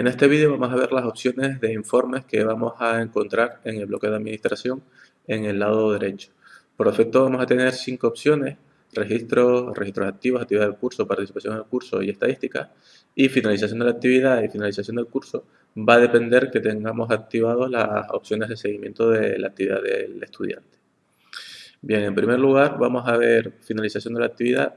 En este vídeo vamos a ver las opciones de informes que vamos a encontrar en el bloque de administración en el lado derecho. Por defecto vamos a tener cinco opciones, registros, registros activos, actividad del curso, participación en el curso y estadística. Y finalización de la actividad y finalización del curso va a depender que tengamos activadas las opciones de seguimiento de la actividad del estudiante. Bien, en primer lugar vamos a ver finalización de la actividad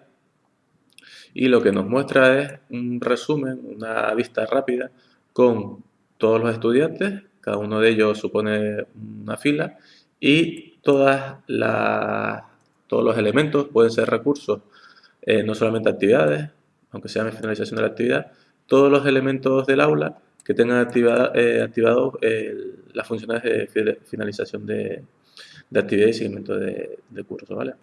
y lo que nos muestra es un resumen, una vista rápida con todos los estudiantes, cada uno de ellos supone una fila y todas las, todos los elementos pueden ser recursos, eh, no solamente actividades, aunque sea en finalización de la actividad, todos los elementos del aula que tengan activado eh, las funciones de finalización de, actividad y seguimiento de, curso. ¿vale?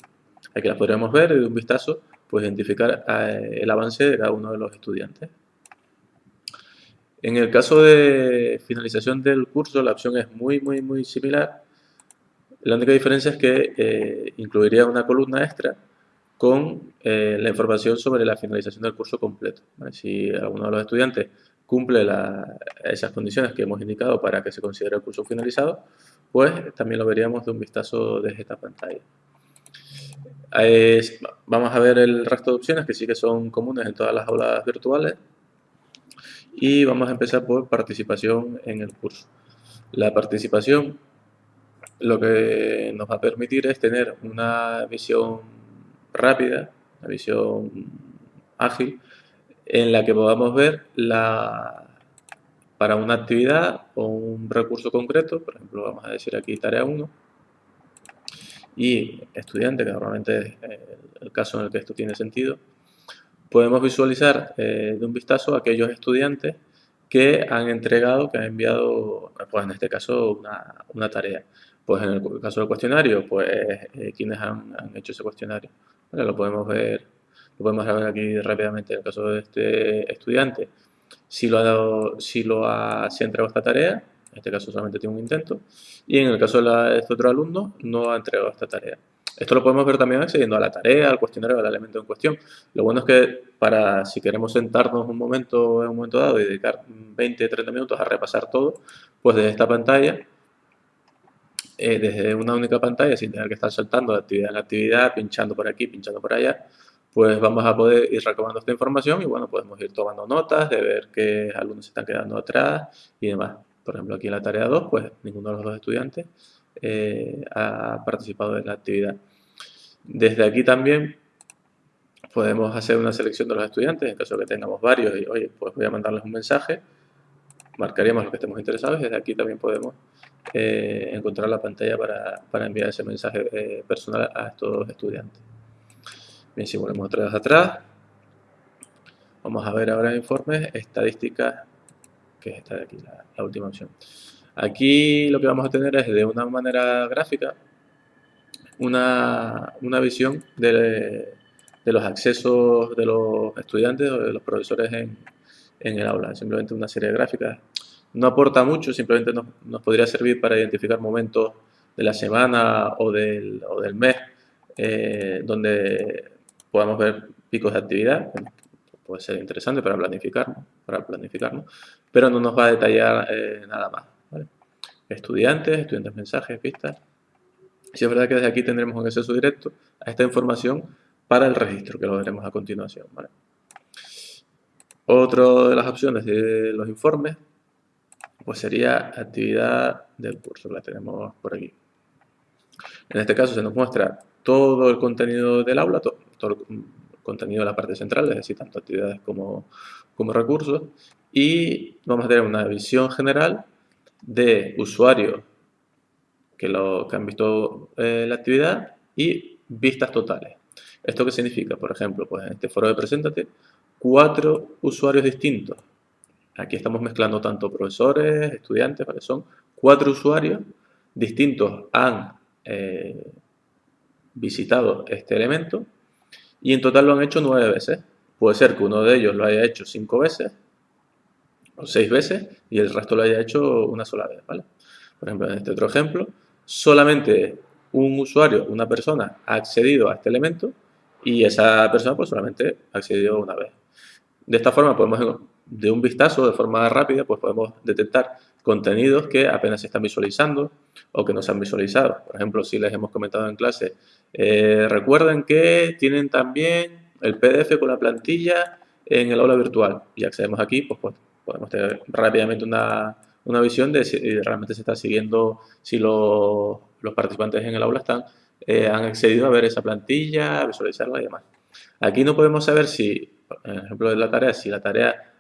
Aquí las podríamos ver y de un vistazo pues identificar eh, el avance de cada uno de los estudiantes. En el caso de finalización del curso, la opción es muy, muy, muy similar. La única diferencia es que eh, incluiría una columna extra con eh, la información sobre la finalización del curso completo. Si alguno de los estudiantes cumple esas condiciones que hemos indicado para que se considere el curso finalizado, pues también lo veríamos de un vistazo desde esta pantalla. vamos a ver el resto de opciones que sí que son comunes en todas las aulas virtuales y vamos a empezar por participación en el curso. La participación lo que nos va a permitir es tener una visión rápida, una visión ágil, en la que podamos ver la, para una actividad o un recurso concreto, por ejemplo vamos a decir aquí tarea 1, y estudiante, que normalmente es el caso en el que esto tiene sentido, podemos visualizar eh, de un vistazo aquellos estudiantes que han entregado, que han enviado, pues en este caso, una, tarea. Pues en el caso del cuestionario, pues eh, quienes han, hecho ese cuestionario. lo podemos ver, lo podemos ver aquí rápidamente en el caso de este estudiante. Si lo ha dado, si lo ha, si ha entregado esta tarea, en este caso solamente tiene un intento, y en el caso de, de este otro alumno no ha entregado esta tarea. Esto lo podemos ver también accediendo a la tarea, al cuestionario, al elemento en cuestión. Lo bueno es que para si queremos sentarnos un momento en un momento dado y dedicar 20, 30 minutos a repasar todo, pues desde esta pantalla, eh, desde una única pantalla, sin tener que estar saltando de actividad en actividad, pinchando por aquí, pinchando por allá, pues vamos a poder ir recabando esta información y bueno, podemos ir tomando notas de ver qué alumnos se están quedando atrás y demás. Por ejemplo, aquí en la tarea 2, pues ninguno de los dos estudiantes eh, ha participado en la actividad. Desde aquí también podemos hacer una selección de los estudiantes, en caso de que tengamos varios y, oye, pues voy a mandarles un mensaje, marcaríamos los que estemos interesados desde aquí también podemos eh, encontrar la pantalla para, enviar ese mensaje eh, personal a estos estudiantes. Bien, si volvemos otra vez atrás, vamos a ver ahora informes, estadísticas, que es esta de aquí, la última opción. Aquí lo que vamos a tener es de una manera gráfica una, visión de, los accesos de los estudiantes o de los profesores en, el aula. Simplemente una serie de gráficas. No aporta mucho, simplemente nos, podría servir para identificar momentos de la semana o del, mes eh, donde podamos ver picos de actividad. Puede ser interesante para planificarnos, para planificarnos pero no nos va a detallar eh, nada más. Estudiantes, estudiantes mensajes, pistas. Si es verdad que desde aquí tendremos un acceso directo a esta información para el registro, que lo veremos a continuación. Otra de las opciones de los informes pues sería actividad del curso, la tenemos por aquí. En este caso se nos muestra todo el contenido del aula, todo, el contenido de la parte central, es decir, tanto actividades como, como recursos, y vamos a tener una visión general de usuarios que, lo, que han visto eh, la actividad y vistas totales. ¿Esto qué significa? Por ejemplo, pues en este foro de Preséntate, cuatro usuarios distintos. Aquí estamos mezclando tanto profesores, estudiantes, ¿vale? son cuatro usuarios distintos han eh, visitado este elemento y en total lo han hecho nueve veces. Puede ser que uno de ellos lo haya hecho cinco veces o seis veces y el resto lo haya hecho una sola vez. ¿vale? Por ejemplo, en este otro ejemplo, solamente un usuario, una persona, ha accedido a este elemento y esa persona pues solamente ha accedido una vez. De esta forma podemos de un vistazo, de forma rápida, pues podemos detectar contenidos que apenas se están visualizando o que no se han visualizado. Por ejemplo, si les hemos comentado en clase, eh, recuerden que tienen también el PDF con la plantilla en el aula virtual y accedemos aquí, pues, pues podemos tener rápidamente una, visión de si realmente se está siguiendo, si los, participantes en el aula están, eh, han accedido a ver esa plantilla, visualizarla y demás. Aquí no podemos saber si, por ejemplo, de la tarea, si la tarea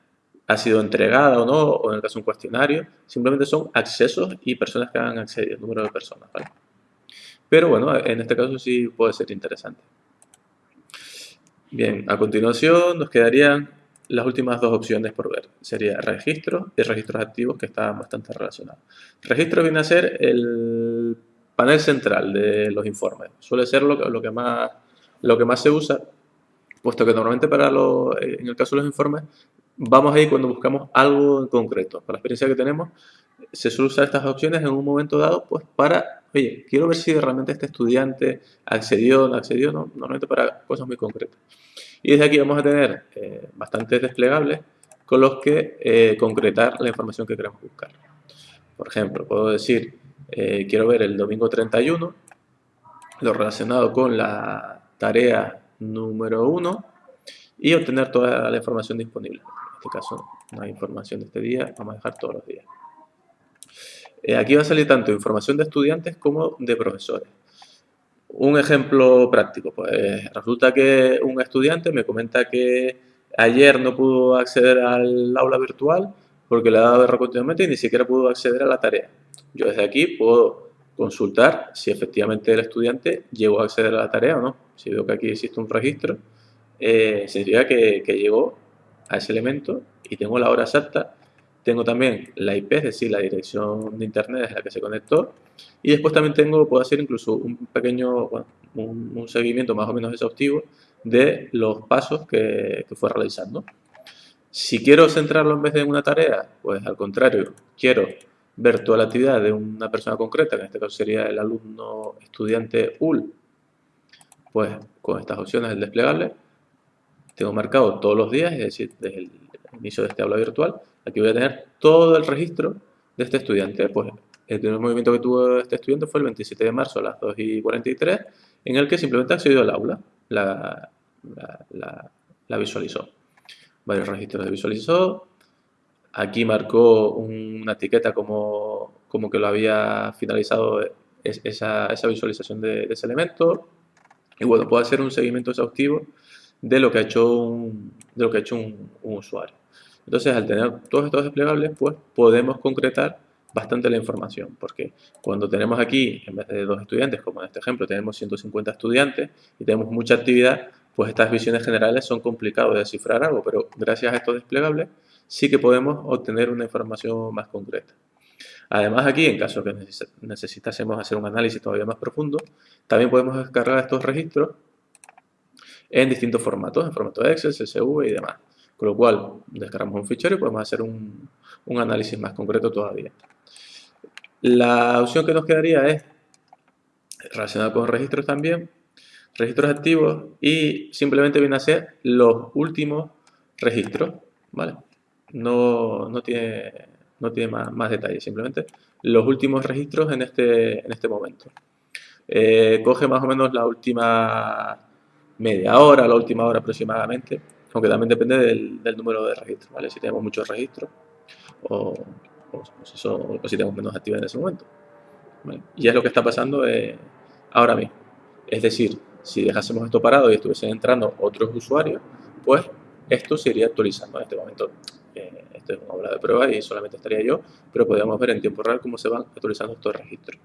ha sido entregada o no, o en el caso un cuestionario, simplemente son accesos y personas que han accedido, número de personas, ¿vale? Pero bueno, en este caso sí puede ser interesante. Bien, a continuación nos quedarían las últimas dos opciones por ver. Sería registro y registros activos que están bastante relacionados. Registro viene a ser el panel central de los informes. Suele ser lo que, lo que, más, lo que más se usa, puesto que normalmente para lo, en el caso de los informes vamos ahí cuando buscamos algo en concreto. Para la experiencia que tenemos, se suele usar estas opciones en un momento dado pues para, oye, quiero ver si realmente este estudiante accedió o no accedió, ¿no? normalmente para cosas muy concretas. Y desde aquí vamos a tener eh, bastantes desplegables con los que eh, concretar la información que queremos buscar. Por ejemplo, puedo decir, eh, quiero ver el domingo 31, lo relacionado con la tarea número 1 y obtener toda la información disponible este caso no hay información de este día, vamos a dejar todos los días. Eh, aquí va a salir tanto información de estudiantes como de profesores. Un ejemplo práctico, pues resulta que un estudiante me comenta que ayer no pudo acceder al aula virtual porque le ha dado error continuamente y ni siquiera pudo acceder a la tarea. Yo desde aquí puedo consultar si efectivamente el estudiante llegó a acceder a la tarea o no. Si veo que aquí existe un registro, eh, significa que, que llegó a ese elemento y tengo la hora exacta, tengo también la IP, es decir, la dirección de internet desde la que se conectó y después también tengo, puedo hacer incluso un pequeño, un, seguimiento más o menos exhaustivo de los pasos que, que fue realizando. Si quiero centrarlo en vez de una tarea, pues al contrario, quiero ver toda la actividad de una persona concreta, que en este caso sería el alumno estudiante UL, pues con estas opciones del desplegable, tengo marcado todos los días, es decir, desde el inicio de este aula virtual, aquí voy a tener todo el registro de este estudiante. Pues el primer movimiento que tuvo este estudiante fue el 27 de marzo a las 2 y 43, en el que simplemente accedió al aula, la, la, visualizó. Varios registros de visualizó, aquí marcó una etiqueta como, como que lo había finalizado esa, esa visualización de, ese elemento. Y bueno, puedo hacer un seguimiento exhaustivo de lo que ha hecho de lo que ha hecho un, usuario. Entonces, al tener todos estos desplegables, pues podemos concretar bastante la información, porque cuando tenemos aquí, en vez de dos estudiantes, como en este ejemplo, tenemos 150 estudiantes y tenemos mucha actividad, pues estas visiones generales son complicadas de descifrar algo, pero gracias a estos desplegables sí que podemos obtener una información más concreta. Además aquí, en caso que necesitásemos hacer un análisis todavía más profundo, también podemos descargar estos registros en distintos formatos, en formato Excel, CSV y demás. Con lo cual, descargamos un fichero y podemos hacer un, análisis más concreto todavía. La opción que nos quedaría es relacionada con registros también, registros activos y simplemente viene a ser los últimos registros, ¿vale? No, no tiene, no tiene más, más detalles, simplemente los últimos registros en este, en este momento. Eh, coge más o menos la última media hora, la última hora aproximadamente, aunque también depende del, número de registros, ¿vale? Si tenemos muchos registros o, si, tenemos menos actividad en ese momento. Y es lo que está pasando eh, ahora mismo. Es decir, si dejásemos esto parado y estuviesen entrando otros usuarios, pues esto se iría actualizando en este momento. Eh, esto es una obra de prueba y solamente estaría yo, pero podríamos ver en tiempo real cómo se van actualizando estos registros.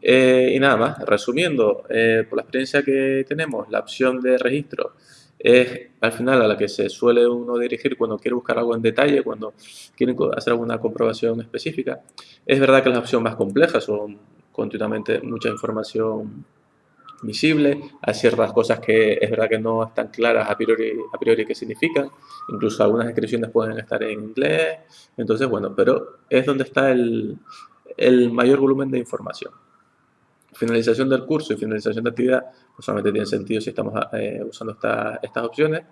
Eh, y nada más, resumiendo, eh, por la experiencia que tenemos, la opción de registro es al final a la que se suele uno dirigir cuando quiere buscar algo en detalle, cuando quiere hacer alguna comprobación específica. Es verdad que las opciones más complejas son continuamente mucha información visible, hay ciertas cosas que es verdad que no están claras a priori, a priori qué significan, incluso algunas descripciones pueden estar en inglés, entonces bueno, pero es donde está el, el mayor volumen de información finalización del curso y finalización de actividad, pues solamente tiene sentido si estamos eh, usando estas opciones.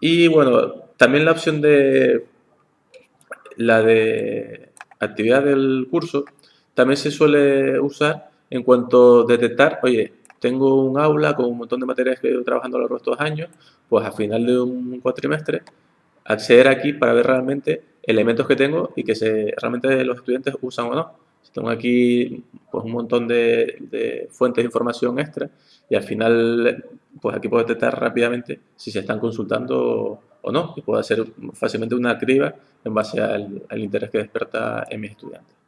Y bueno, también la opción de la de actividad del curso también se suele usar en cuanto a detectar, oye, tengo un aula con un montón de materias que he ido trabajando a lo largo de estos años, pues al final de un cuatrimestre, acceder aquí para ver realmente elementos que tengo y que se, realmente los estudiantes usan o no. Tengo aquí pues, un montón de, fuentes de información extra y al final pues aquí puedo detectar rápidamente si se están consultando o no y puedo hacer fácilmente una criba en base al, al interés que desperta en mis estudiantes.